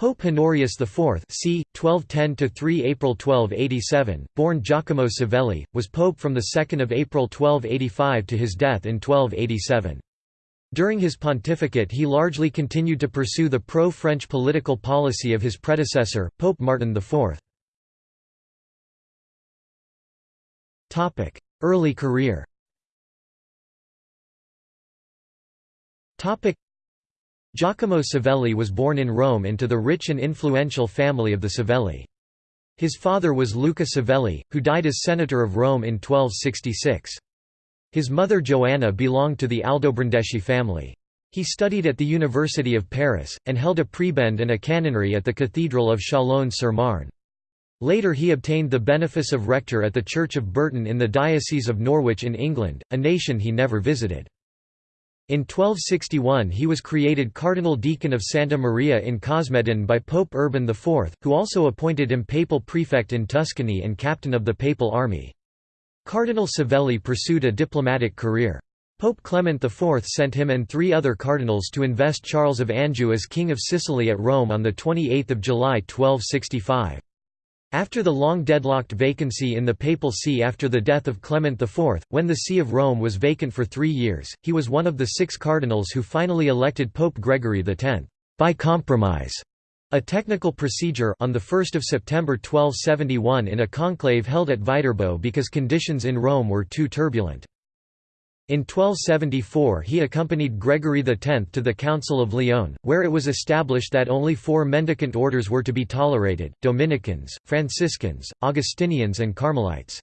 Pope Honorius IV c. 1210–3 April 1287, born Giacomo Savelli, was pope from 2 April 1285 to his death in 1287. During his pontificate he largely continued to pursue the pro-French political policy of his predecessor, Pope Martin IV. Early career Giacomo Savelli was born in Rome into the rich and influential family of the Savelli. His father was Luca Savelli, who died as senator of Rome in 1266. His mother Joanna belonged to the Aldobrandeschi family. He studied at the University of Paris, and held a prebend and a canonry at the Cathedral of Chalon-sur-Marne. Later he obtained the benefice of rector at the Church of Burton in the Diocese of Norwich in England, a nation he never visited. In 1261 he was created Cardinal Deacon of Santa Maria in Cosmedin by Pope Urban IV, who also appointed him papal prefect in Tuscany and captain of the papal army. Cardinal Savelli pursued a diplomatic career. Pope Clement IV sent him and three other cardinals to invest Charles of Anjou as King of Sicily at Rome on 28 July 1265. After the long deadlocked vacancy in the papal see after the death of Clement IV, when the See of Rome was vacant for three years, he was one of the six cardinals who finally elected Pope Gregory X, by compromise, a technical procedure on 1 September 1271 in a conclave held at Viterbo because conditions in Rome were too turbulent. In 1274 he accompanied Gregory X to the Council of Lyon, where it was established that only four mendicant orders were to be tolerated, Dominicans, Franciscans, Augustinians and Carmelites.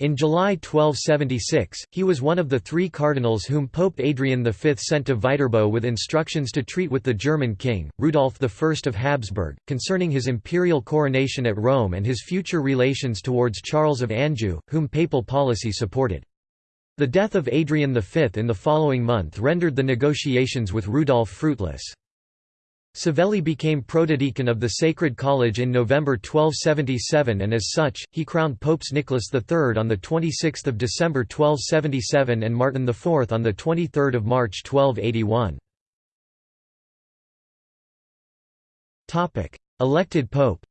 In July 1276, he was one of the three cardinals whom Pope Adrian V sent to Viterbo with instructions to treat with the German king, Rudolf I of Habsburg, concerning his imperial coronation at Rome and his future relations towards Charles of Anjou, whom papal policy supported. The death of Adrian V in the following month rendered the negotiations with Rudolf fruitless. Savelli became protodeacon of the Sacred College in November 1277 and as such, he crowned Popes Nicholas III on 26 December 1277 and Martin IV on 23 March 1281. Elected pope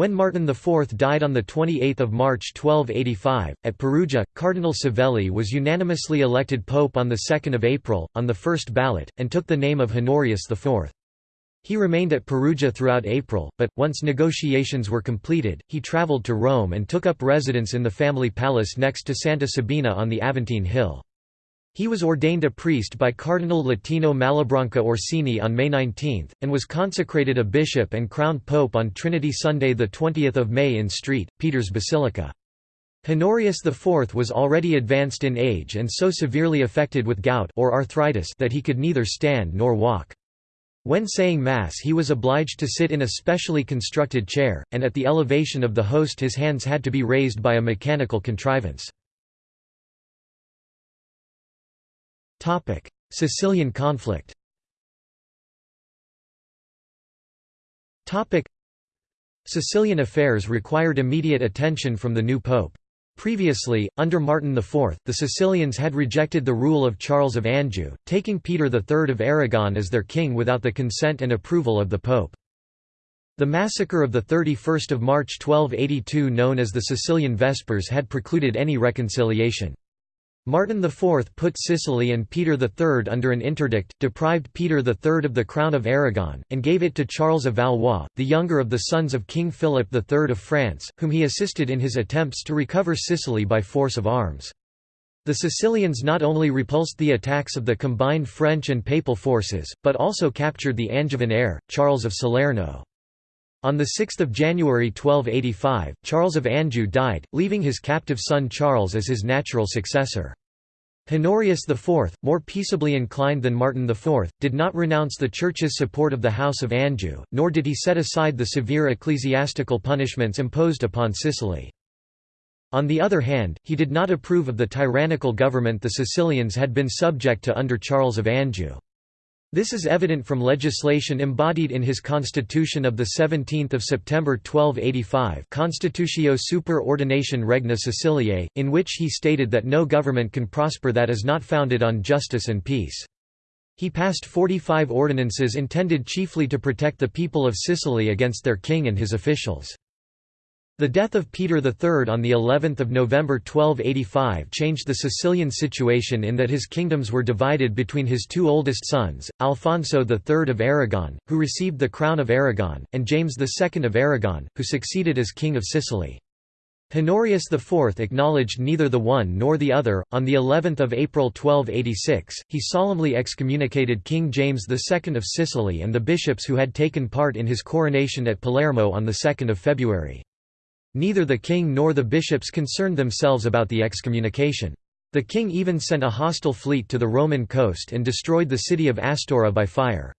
when Martin IV died on 28 March 1285, at Perugia, Cardinal Savelli was unanimously elected pope on 2 April, on the first ballot, and took the name of Honorius IV. He remained at Perugia throughout April, but, once negotiations were completed, he travelled to Rome and took up residence in the family palace next to Santa Sabina on the Aventine Hill. He was ordained a priest by Cardinal Latino Malabranca Orsini on May 19, and was consecrated a bishop and crowned pope on Trinity Sunday 20 May in St. Peter's Basilica. Honorius IV was already advanced in age and so severely affected with gout or arthritis that he could neither stand nor walk. When saying Mass he was obliged to sit in a specially constructed chair, and at the elevation of the host his hands had to be raised by a mechanical contrivance. Sicilian conflict Sicilian affairs required immediate attention from the new pope. Previously, under Martin IV, the Sicilians had rejected the rule of Charles of Anjou, taking Peter III of Aragon as their king without the consent and approval of the pope. The massacre of 31 March 1282 known as the Sicilian Vespers had precluded any reconciliation. Martin IV put Sicily and Peter III under an interdict, deprived Peter III of the crown of Aragon, and gave it to Charles of Valois, the younger of the sons of King Philip III of France, whom he assisted in his attempts to recover Sicily by force of arms. The Sicilians not only repulsed the attacks of the combined French and Papal forces, but also captured the Angevin heir, Charles of Salerno. On 6 January 1285, Charles of Anjou died, leaving his captive son Charles as his natural successor. Honorius IV, more peaceably inclined than Martin IV, did not renounce the Church's support of the House of Anjou, nor did he set aside the severe ecclesiastical punishments imposed upon Sicily. On the other hand, he did not approve of the tyrannical government the Sicilians had been subject to under Charles of Anjou. This is evident from legislation embodied in his constitution of 17 September 1285 Constitutio super ordinatione regni Siciliae, in which he stated that no government can prosper that is not founded on justice and peace. He passed 45 ordinances intended chiefly to protect the people of Sicily against their king and his officials. The death of Peter III on the 11th of November 1285 changed the Sicilian situation in that his kingdoms were divided between his two oldest sons, Alfonso III of Aragon, who received the crown of Aragon, and James II of Aragon, who succeeded as king of Sicily. Honorius IV acknowledged neither the one nor the other. On the 11th of April 1286, he solemnly excommunicated King James II of Sicily and the bishops who had taken part in his coronation at Palermo on the 2nd of February. Neither the king nor the bishops concerned themselves about the excommunication. The king even sent a hostile fleet to the Roman coast and destroyed the city of Astura by fire.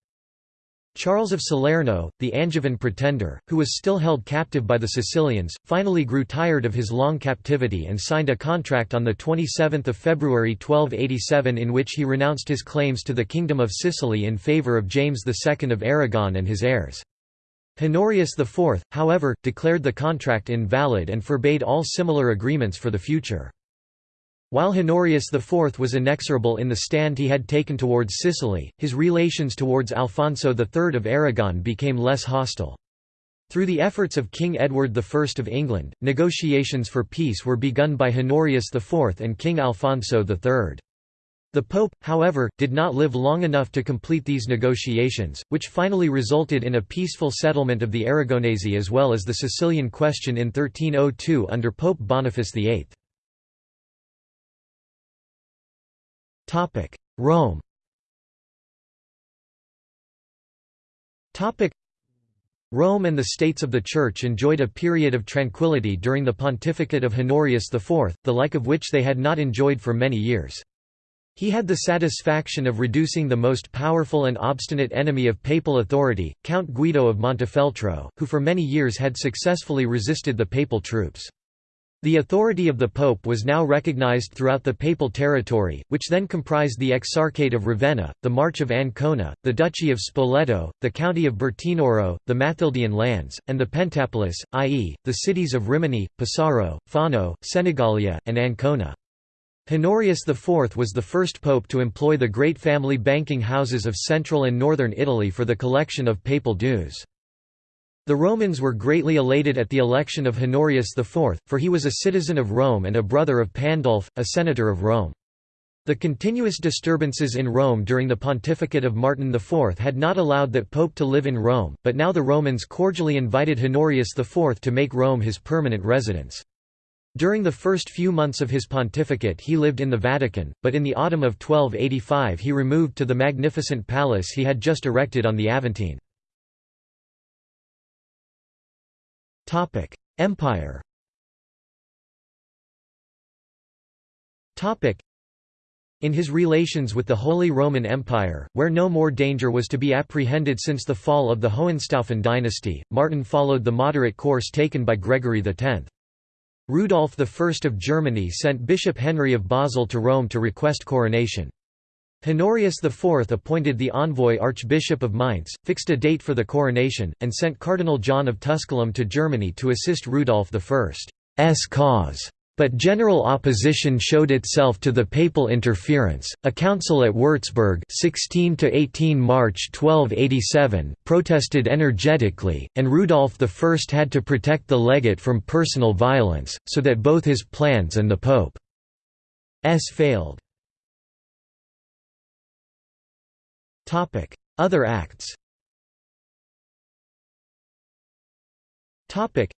Charles of Salerno, the Angevin pretender, who was still held captive by the Sicilians, finally grew tired of his long captivity and signed a contract on 27 February 1287 in which he renounced his claims to the Kingdom of Sicily in favour of James II of Aragon and his heirs. Honorius IV, however, declared the contract invalid and forbade all similar agreements for the future. While Honorius IV was inexorable in the stand he had taken towards Sicily, his relations towards Alfonso III of Aragon became less hostile. Through the efforts of King Edward I of England, negotiations for peace were begun by Honorius IV and King Alfonso III. The Pope, however, did not live long enough to complete these negotiations, which finally resulted in a peaceful settlement of the Aragonese as well as the Sicilian question in 1302 under Pope Boniface VIII. Rome Rome and the states of the Church enjoyed a period of tranquility during the pontificate of Honorius IV, the like of which they had not enjoyed for many years. He had the satisfaction of reducing the most powerful and obstinate enemy of papal authority, Count Guido of Montefeltro, who for many years had successfully resisted the papal troops. The authority of the pope was now recognized throughout the papal territory, which then comprised the Exarchate of Ravenna, the March of Ancona, the Duchy of Spoleto, the county of Bertinoro, the Mathildian lands, and the Pentapolis, i.e., the cities of Rimini, Pesaro, Fano, Senigallia, and Ancona. Honorius IV was the first pope to employ the great family banking houses of central and northern Italy for the collection of papal dues. The Romans were greatly elated at the election of Honorius IV, for he was a citizen of Rome and a brother of Pandulf, a senator of Rome. The continuous disturbances in Rome during the pontificate of Martin IV had not allowed that pope to live in Rome, but now the Romans cordially invited Honorius IV to make Rome his permanent residence. During the first few months of his pontificate he lived in the Vatican, but in the autumn of 1285 he removed to the magnificent palace he had just erected on the Aventine. Empire in his relations with the Holy Roman Empire, where no more danger was to be apprehended since the fall of the Hohenstaufen dynasty, Martin followed the moderate course taken by Gregory X. Rudolf I of Germany sent Bishop Henry of Basel to Rome to request coronation. Honorius IV appointed the envoy Archbishop of Mainz, fixed a date for the coronation, and sent Cardinal John of Tusculum to Germany to assist Rudolf I's cause. But general opposition showed itself to the papal interference. A council at Würzburg, 16 to 18 March 1287, protested energetically, and Rudolf I had to protect the legate from personal violence, so that both his plans and the pope's failed. Topic: Other acts. Topic: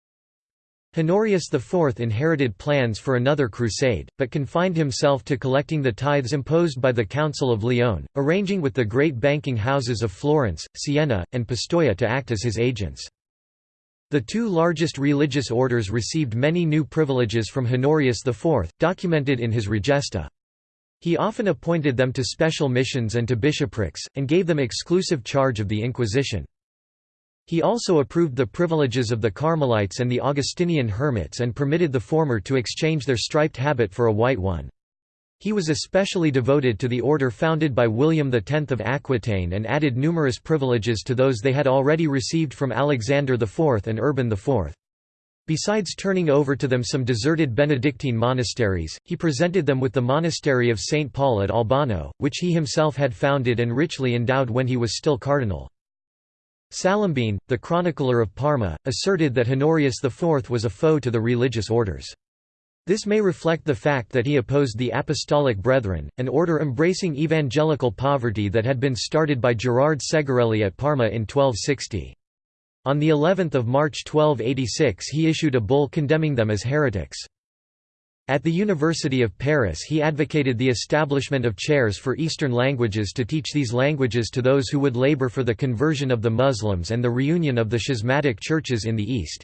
Honorius IV inherited plans for another crusade, but confined himself to collecting the tithes imposed by the Council of Lyon, arranging with the great banking houses of Florence, Siena, and Pistoia to act as his agents. The two largest religious orders received many new privileges from Honorius IV, documented in his Regesta. He often appointed them to special missions and to bishoprics, and gave them exclusive charge of the Inquisition. He also approved the privileges of the Carmelites and the Augustinian hermits and permitted the former to exchange their striped habit for a white one. He was especially devoted to the order founded by William X of Aquitaine and added numerous privileges to those they had already received from Alexander IV and Urban IV. Besides turning over to them some deserted Benedictine monasteries, he presented them with the monastery of St. Paul at Albano, which he himself had founded and richly endowed when he was still cardinal. Salimbene, the chronicler of Parma, asserted that Honorius IV was a foe to the religious orders. This may reflect the fact that he opposed the Apostolic Brethren, an order embracing evangelical poverty that had been started by Gerard Segarelli at Parma in 1260. On the 11th of March 1286 he issued a bull condemning them as heretics. At the University of Paris he advocated the establishment of chairs for Eastern languages to teach these languages to those who would labor for the conversion of the Muslims and the reunion of the schismatic churches in the East.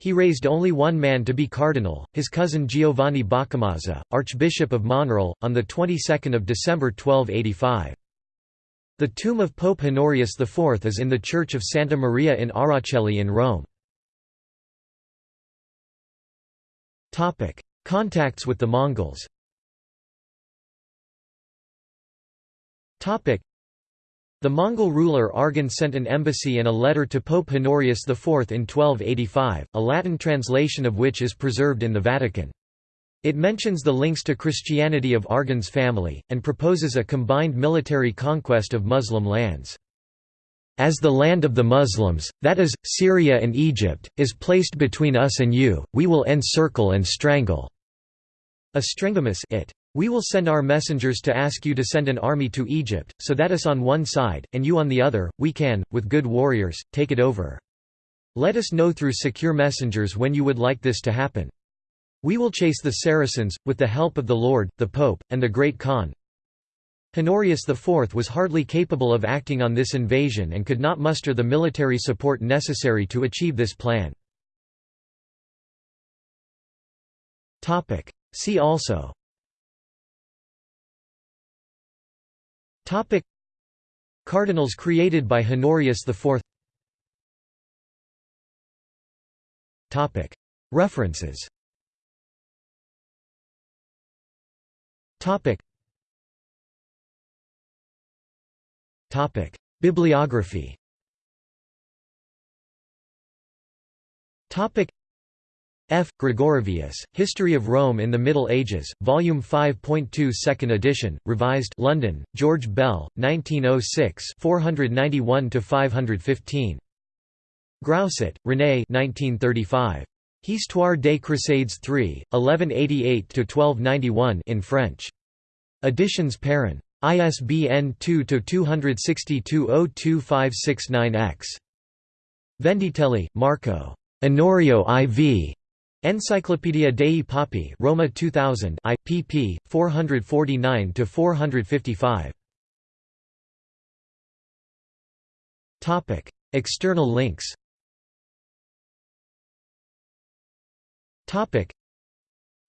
He raised only one man to be cardinal, his cousin Giovanni Boccamazza, Archbishop of Monreale, on the 22nd of December 1285. The tomb of Pope Honorius IV is in the Church of Santa Maria in Aracoeli in Rome. Contacts with the Mongols the Mongol ruler Arghun sent an embassy and a letter to Pope Honorius IV in 1285, a Latin translation of which is preserved in the Vatican. It mentions the links to Christianity of Arghun's family, and proposes a combined military conquest of Muslim lands. As the land of the Muslims, that is, Syria and Egypt, is placed between us and you, we will encircle and strangle. A strengamus it. We will send our messengers to ask you to send an army to Egypt, so that us on one side, and you on the other, we can, with good warriors, take it over. Let us know through secure messengers when you would like this to happen. We will chase the Saracens, with the help of the Lord, the Pope, and the Great Khan. Honorius IV was hardly capable of acting on this invasion and could not muster the military support necessary to achieve this plan. See also Topic Cardinals created by Honorius IV Topic References Topic. Topic. Bibliography Topic. F. Gregorovius, History of Rome in the Middle Ages, Volume 5.2 2nd edition, revised London, George Bell, 1906 491–515. Grousset, René 1935. Histoire des Crusades 3, 1188–1291 in French. Editions Perrin. ISBN 2-262-02569-X. Vendittelli, Marco. Onorio IV. Enciclopedia dei Papi Roma 2000 I, pp. 449–455. External links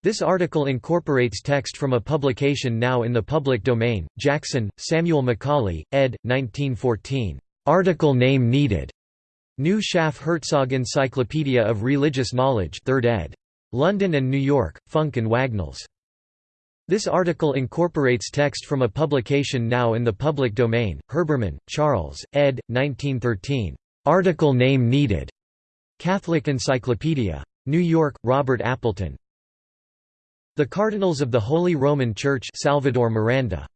This article incorporates text from a publication now in the public domain, Jackson, Samuel Macaulay, ed. 1914. Article name needed. New Schaff Herzog Encyclopedia of Religious Knowledge 3rd ed. London and New York, Funk and Wagnalls. This article incorporates text from a publication now in the public domain, Herbermann, Charles, ed. 1913. Article name needed. Catholic Encyclopedia. New York, Robert Appleton. The Cardinals of the Holy Roman Church Salvador Miranda